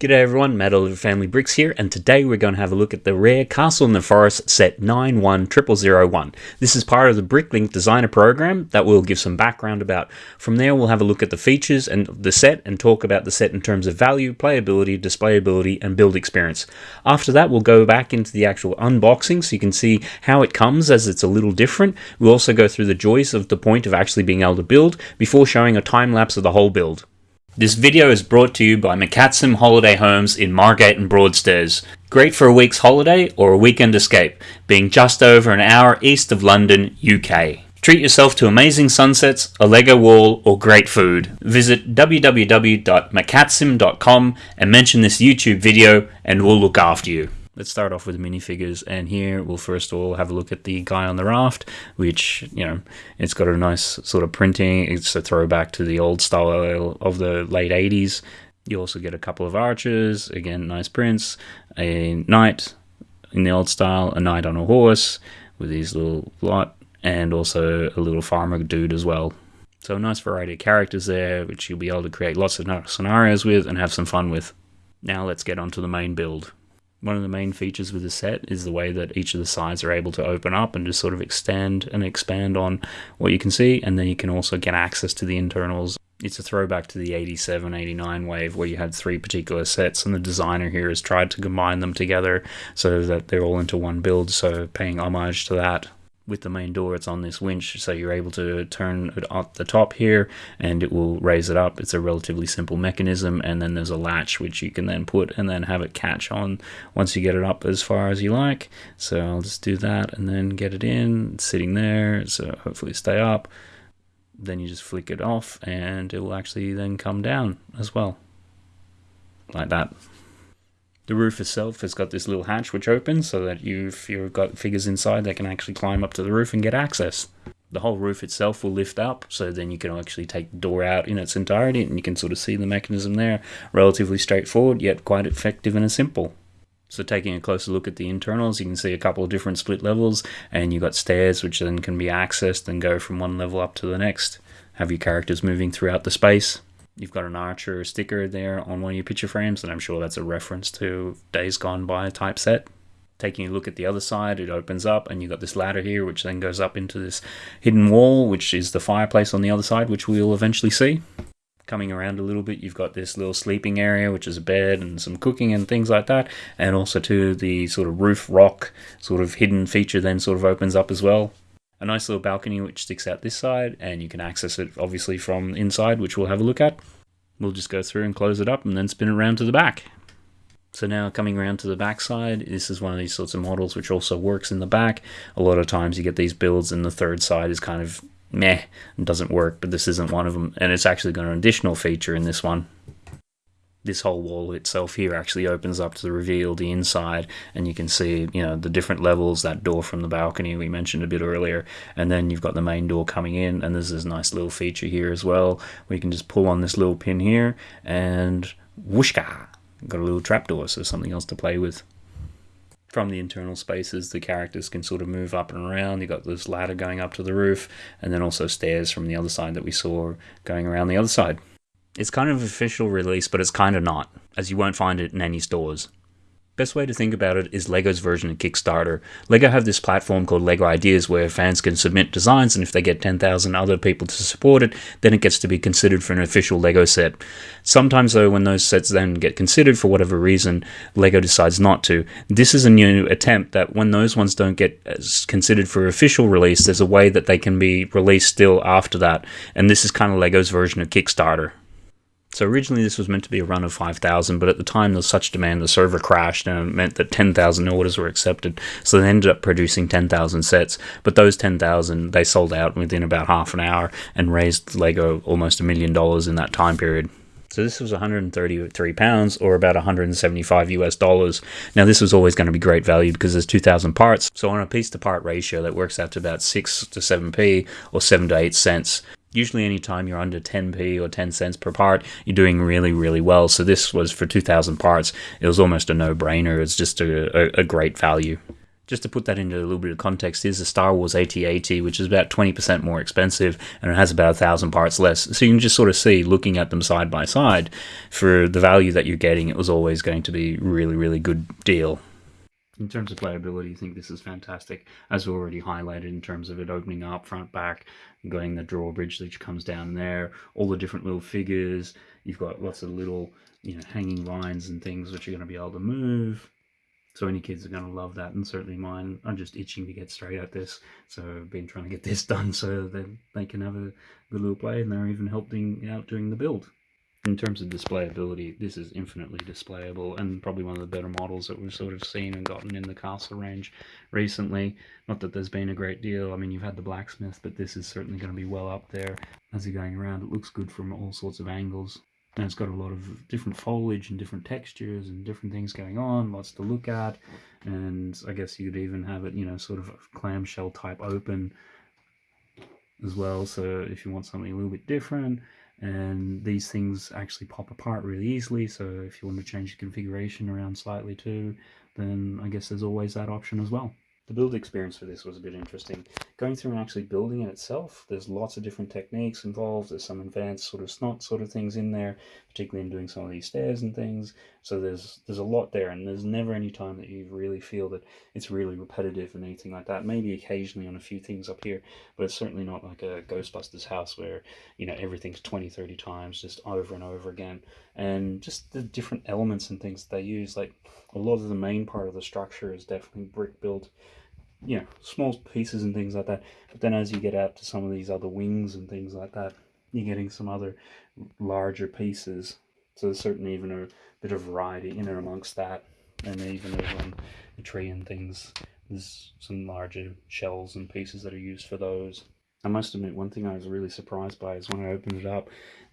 G'day everyone, Matt Oliver Family Bricks here, and today we're going to have a look at the rare Castle in the Forest set 91001. This is part of the Bricklink Designer program that we'll give some background about. From there we'll have a look at the features and the set and talk about the set in terms of value, playability, displayability, and build experience. After that we'll go back into the actual unboxing so you can see how it comes as it's a little different. We'll also go through the joys of the point of actually being able to build before showing a time lapse of the whole build. This video is brought to you by McCatsim Holiday Homes in Margate and Broadstairs. Great for a week's holiday or a weekend escape, being just over an hour east of London, UK. Treat yourself to amazing sunsets, a Lego wall, or great food. Visit www.macatsim.com and mention this YouTube video and we'll look after you. Let's start off with minifigures, and here we'll first of all have a look at the guy on the raft, which, you know, it's got a nice sort of printing. It's a throwback to the old style of the late 80s. You also get a couple of archers, again, nice prints, a knight in the old style, a knight on a horse with his little lot, and also a little farmer dude as well. So a nice variety of characters there, which you'll be able to create lots of scenarios with and have some fun with. Now let's get on to the main build. One of the main features with the set is the way that each of the sides are able to open up and just sort of extend and expand on what you can see, and then you can also get access to the internals. It's a throwback to the 87 89 wave where you had three particular sets, and the designer here has tried to combine them together so that they're all into one build, so paying homage to that with the main door it's on this winch so you're able to turn it at the top here and it will raise it up. It's a relatively simple mechanism and then there's a latch which you can then put and then have it catch on once you get it up as far as you like. So I'll just do that and then get it in it's sitting there so hopefully stay up. Then you just flick it off and it will actually then come down as well like that the roof itself has got this little hatch which opens so that you, if you've got figures inside, they can actually climb up to the roof and get access. The whole roof itself will lift up, so then you can actually take the door out in its entirety and you can sort of see the mechanism there. Relatively straightforward, yet quite effective and simple. So taking a closer look at the internals, you can see a couple of different split levels, and you've got stairs which then can be accessed and go from one level up to the next. Have your characters moving throughout the space. You've got an Archer sticker there on one of your picture frames, and I'm sure that's a reference to Days Gone By type set. Taking a look at the other side, it opens up, and you've got this ladder here, which then goes up into this hidden wall, which is the fireplace on the other side, which we'll eventually see. Coming around a little bit, you've got this little sleeping area, which is a bed and some cooking and things like that, and also to the sort of roof rock sort of hidden feature then sort of opens up as well a nice little balcony which sticks out this side and you can access it obviously from inside which we'll have a look at. We'll just go through and close it up and then spin it around to the back. So now coming around to the back side, this is one of these sorts of models which also works in the back. A lot of times you get these builds and the third side is kind of meh and doesn't work, but this isn't one of them. And it's actually got an additional feature in this one this whole wall itself here actually opens up to reveal the inside and you can see you know the different levels that door from the balcony we mentioned a bit earlier and then you've got the main door coming in and there's this nice little feature here as well. You can just pull on this little pin here and whooshka got a little trapdoor so something else to play with. From the internal spaces the characters can sort of move up and around. You've got this ladder going up to the roof and then also stairs from the other side that we saw going around the other side it's kind of official release, but it's kind of not, as you won't find it in any stores. Best way to think about it is LEGO's version of Kickstarter. LEGO have this platform called LEGO Ideas where fans can submit designs and if they get 10,000 other people to support it, then it gets to be considered for an official LEGO set. Sometimes though, when those sets then get considered for whatever reason, LEGO decides not to. This is a new attempt that when those ones don't get uh, considered for official release, there's a way that they can be released still after that. And this is kind of LEGO's version of Kickstarter. So originally this was meant to be a run of 5,000, but at the time there was such demand, the server crashed and it meant that 10,000 orders were accepted. So they ended up producing 10,000 sets, but those 10,000 they sold out within about half an hour and raised Lego almost a million dollars in that time period. So this was 133 pounds or about 175 US dollars. Now this was always going to be great value because there's 2,000 parts. So on a piece to part ratio that works out to about 6 to 7p or 7 to 8 cents. Usually anytime you're under 10p or 10 cents per part, you're doing really, really well. So this was for 2,000 parts. It was almost a no-brainer. It's just a, a, a great value. Just to put that into a little bit of context, is a Star Wars AT-AT, which is about 20% more expensive, and it has about a thousand parts less. So you can just sort of see, looking at them side by side, for the value that you're getting, it was always going to be really, really good deal. In terms of playability, I think this is fantastic, as already highlighted in terms of it opening up front, back, going the drawbridge which comes down there, all the different little figures. You've got lots of little, you know, hanging lines and things which you're going to be able to move so any kids are going to love that, and certainly mine. I'm just itching to get straight at this, so I've been trying to get this done so that they can have a good little play, and they're even helping out doing the build. In terms of displayability, this is infinitely displayable and probably one of the better models that we've sort of seen and gotten in the castle range recently. Not that there's been a great deal, I mean you've had the blacksmith, but this is certainly going to be well up there as you're going around. It looks good from all sorts of angles and it's got a lot of different foliage and different textures and different things going on lots to look at and i guess you could even have it you know sort of clamshell type open as well so if you want something a little bit different and these things actually pop apart really easily so if you want to change the configuration around slightly too then i guess there's always that option as well the build experience for this was a bit interesting. Going through and actually building it itself, there's lots of different techniques involved. There's some advanced sort of snot sort of things in there, particularly in doing some of these stairs and things. So there's there's a lot there, and there's never any time that you really feel that it's really repetitive and anything like that. Maybe occasionally on a few things up here, but it's certainly not like a Ghostbusters house where, you know, everything's 20, 30 times just over and over again. And just the different elements and things that they use, like a lot of the main part of the structure is definitely brick built you know, small pieces and things like that. But then as you get out to some of these other wings and things like that, you're getting some other larger pieces. So there's certainly even a bit of variety in and amongst that. And even on the tree and things, there's some larger shells and pieces that are used for those. I must admit, one thing I was really surprised by is when I opened it up,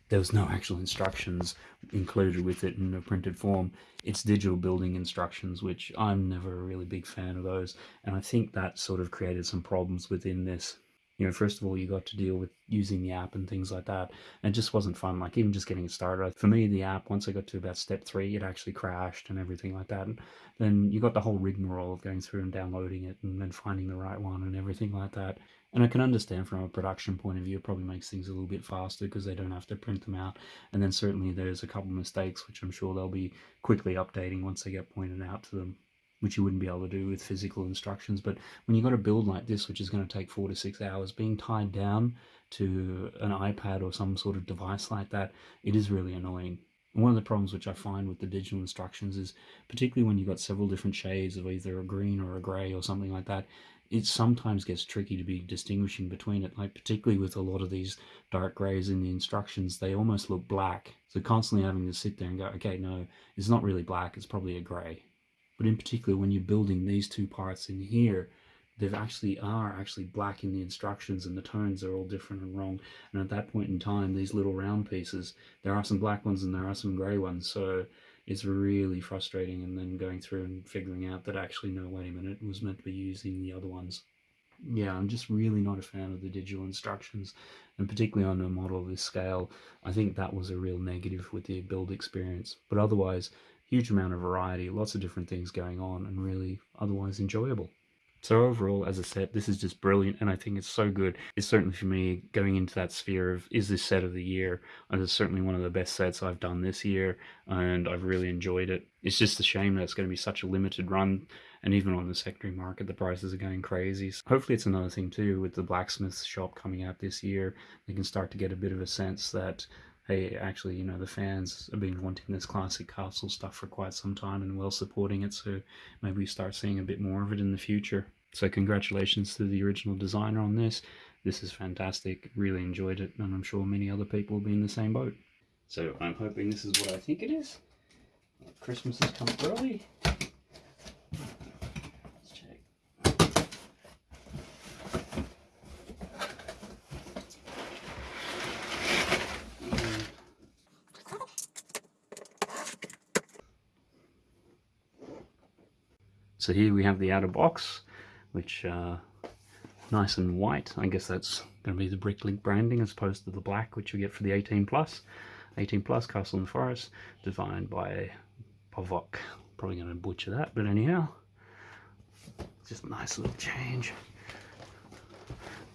there was no actual instructions included with it in a printed form. It's digital building instructions, which I'm never a really big fan of those. And I think that sort of created some problems within this. You know, first of all, you got to deal with using the app and things like that. And it just wasn't fun, like even just getting it started. For me, the app, once I got to about step three, it actually crashed and everything like that. And then you got the whole rigmarole of going through and downloading it and then finding the right one and everything like that. And I can understand from a production point of view, it probably makes things a little bit faster because they don't have to print them out. And then certainly there's a couple mistakes, which I'm sure they'll be quickly updating once they get pointed out to them, which you wouldn't be able to do with physical instructions. But when you've got a build like this, which is going to take four to six hours, being tied down to an iPad or some sort of device like that, it is really annoying. One of the problems which I find with the digital instructions is, particularly when you've got several different shades of either a green or a grey or something like that, it sometimes gets tricky to be distinguishing between it. Like particularly with a lot of these dark grays in the instructions, they almost look black. So constantly having to sit there and go, okay, no, it's not really black, it's probably a gray. But in particular, when you're building these two parts in here, they actually are actually black in the instructions and the tones are all different and wrong. And at that point in time, these little round pieces, there are some black ones and there are some gray ones. So is really frustrating and then going through and figuring out that actually no wait a minute it was meant to be using the other ones. Yeah i'm just really not a fan of the digital instructions and particularly on a model of this scale i think that was a real negative with the build experience. But otherwise huge amount of variety lots of different things going on and really otherwise enjoyable so overall, as I said, this is just brilliant, and I think it's so good. It's certainly for me going into that sphere of is this set of the year? And it's certainly one of the best sets I've done this year, and I've really enjoyed it. It's just a shame that it's going to be such a limited run, and even on the secondary market, the prices are going crazy. So hopefully, it's another thing too with the blacksmith shop coming out this year. They can start to get a bit of a sense that hey, actually, you know, the fans have been wanting this classic castle stuff for quite some time and well supporting it, so maybe we start seeing a bit more of it in the future. So congratulations to the original designer on this. This is fantastic. Really enjoyed it, and I'm sure many other people will be in the same boat. So I'm hoping this is what I think it is. Christmas has come early. So here we have the outer box, which uh, nice and white. I guess that's going to be the Bricklink branding as opposed to the black, which you get for the 18 Plus. 18 Plus Castle in the Forest, designed by Pavok. Probably going to butcher that, but anyhow. Just a nice little change.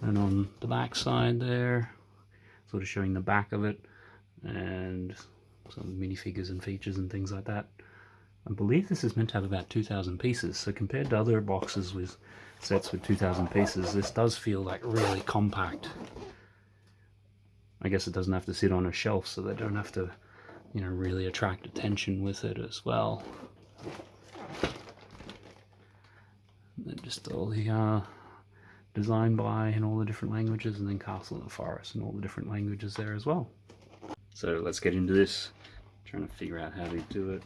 And on the back side there, sort of showing the back of it and some minifigures and features and things like that. I believe this is meant to have about 2,000 pieces, so compared to other boxes with sets with 2,000 pieces, this does feel like really compact. I guess it doesn't have to sit on a shelf, so they don't have to, you know, really attract attention with it as well. And then just all the uh, design by in all the different languages, and then Castle in the Forest in all the different languages there as well. So let's get into this. I'm trying to figure out how to do it.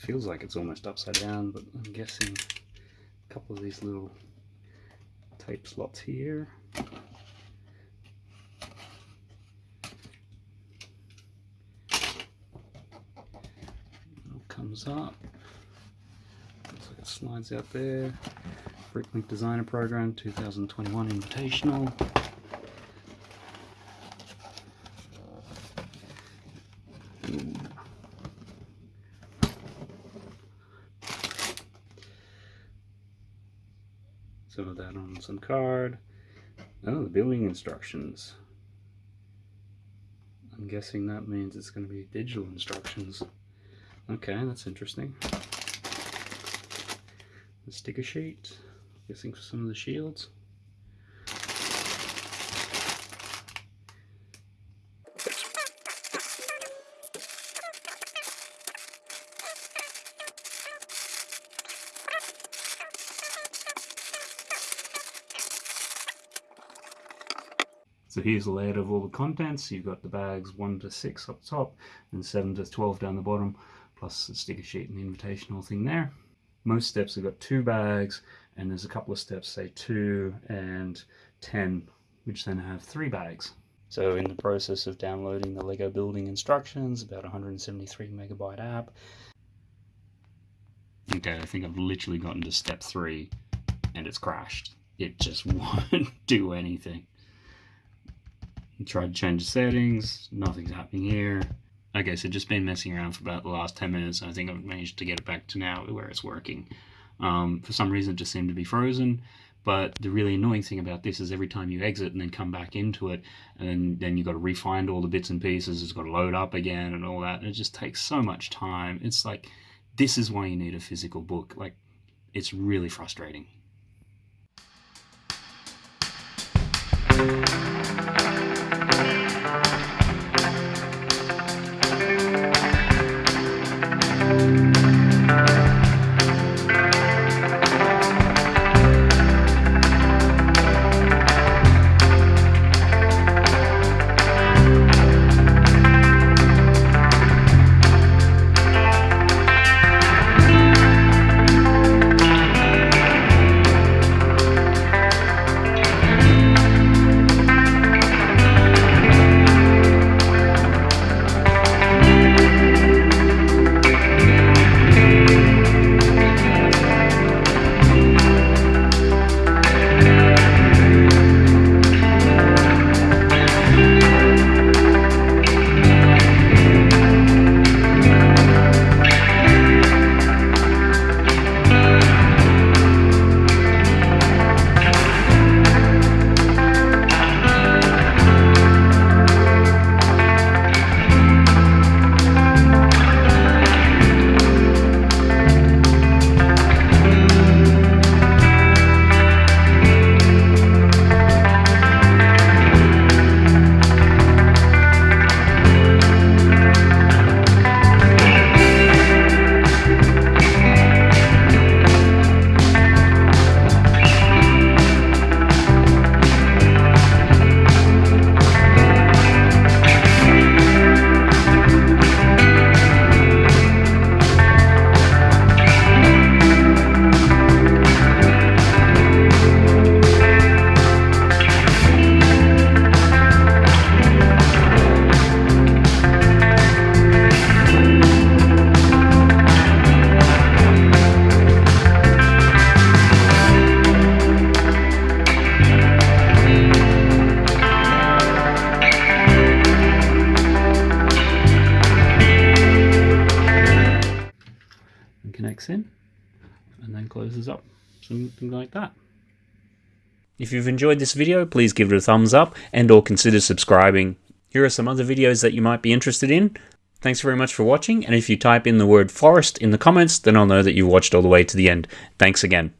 Feels like it's almost upside down, but I'm guessing a couple of these little tape slots here. comes up. Looks like it slides out there. Bricklink Designer Program 2021 Invitational. Some of that on some card. Oh, the building instructions. I'm guessing that means it's going to be digital instructions. Okay, that's interesting. The sticker sheet, guessing for some of the shields. So here's the layout of all the contents. You've got the bags 1 to 6 up top and 7 to 12 down the bottom, plus the sticker sheet and the invitational thing there. Most steps have got two bags and there's a couple of steps, say 2 and 10, which then have three bags. So in the process of downloading the Lego building instructions, about 173 megabyte app. Okay, I think I've literally gotten to step 3 and it's crashed. It just won't do anything. Tried to change the settings, nothing's happening here. Okay, so just been messing around for about the last 10 minutes. I think I've managed to get it back to now where it's working. Um, for some reason, it just seemed to be frozen. But the really annoying thing about this is every time you exit and then come back into it, and then you've got to refind all the bits and pieces, it's got to load up again and all that. And it just takes so much time. It's like, this is why you need a physical book. Like, it's really frustrating. Connects in and then closes up. something like that. If you've enjoyed this video, please give it a thumbs up and or consider subscribing. Here are some other videos that you might be interested in. Thanks very much for watching, and if you type in the word forest in the comments, then I'll know that you watched all the way to the end. Thanks again.